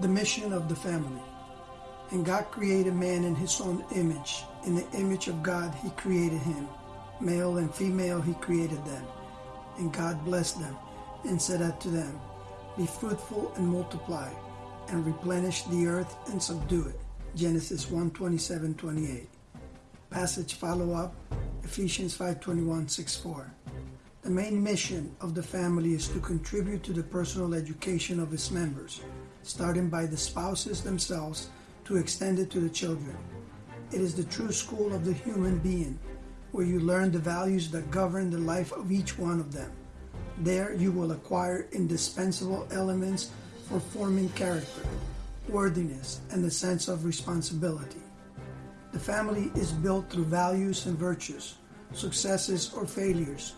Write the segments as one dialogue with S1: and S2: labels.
S1: The mission of the family. And God created man in his own image. In the image of God, he created him. Male and female, he created them. And God blessed them and said unto them, Be fruitful and multiply, and replenish the earth and subdue it. Genesis 1 27 28. Passage follow up Ephesians 5 21 6 4. The main mission of the family is to contribute to the personal education of its members, starting by the spouses themselves to extend it to the children. It is the true school of the human being, where you learn the values that govern the life of each one of them. There you will acquire indispensable elements for forming character, worthiness, and the sense of responsibility. The family is built through values and virtues, successes or failures,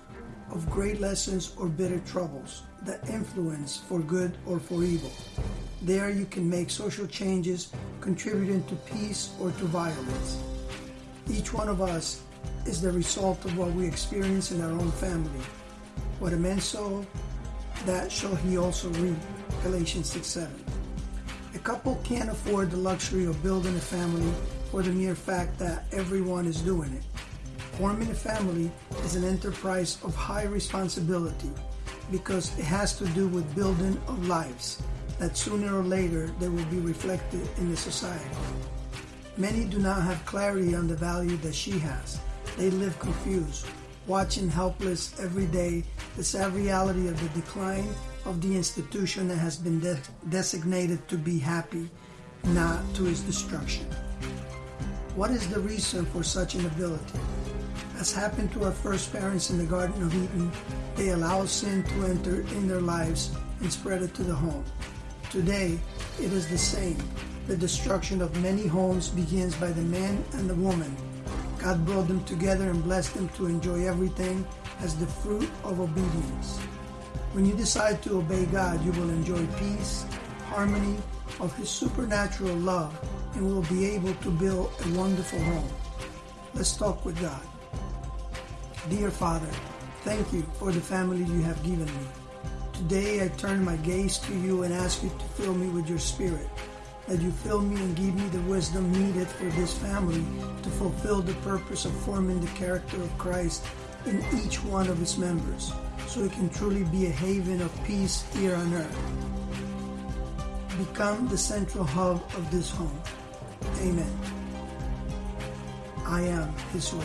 S1: of great lessons or bitter troubles that influence for good or for evil. There you can make social changes contributing to peace or to violence. Each one of us is the result of what we experience in our own family. What a man sow, that shall he also reap. Galatians 6 7. A couple can't afford the luxury of building a family for the mere fact that everyone is doing it. Forming a family is an enterprise of high responsibility because it has to do with building of lives that sooner or later they will be reflected in the society. Many do not have clarity on the value that she has. They live confused, watching helpless every day the sad reality of the decline of the institution that has been de- designated to be happy, not to its destruction. What is the reason for such inability? As happened to our first parents in the Garden of Eden, they allowed sin to enter in their lives and spread it to the home. Today, it is the same. The destruction of many homes begins by the man and the woman. God brought them together and blessed them to enjoy everything as the fruit of obedience. When you decide to obey God, you will enjoy peace, harmony of His supernatural love, and will be able to build a wonderful home. Let's talk with God. Dear Father, thank you for the family you have given me. Today I turn my gaze to you and ask you to fill me with your spirit. That you fill me and give me the wisdom needed for this family to fulfill the purpose of forming the character of Christ in each one of its members, so it can truly be a haven of peace here on earth. Become the central hub of this home. Amen. I am His will.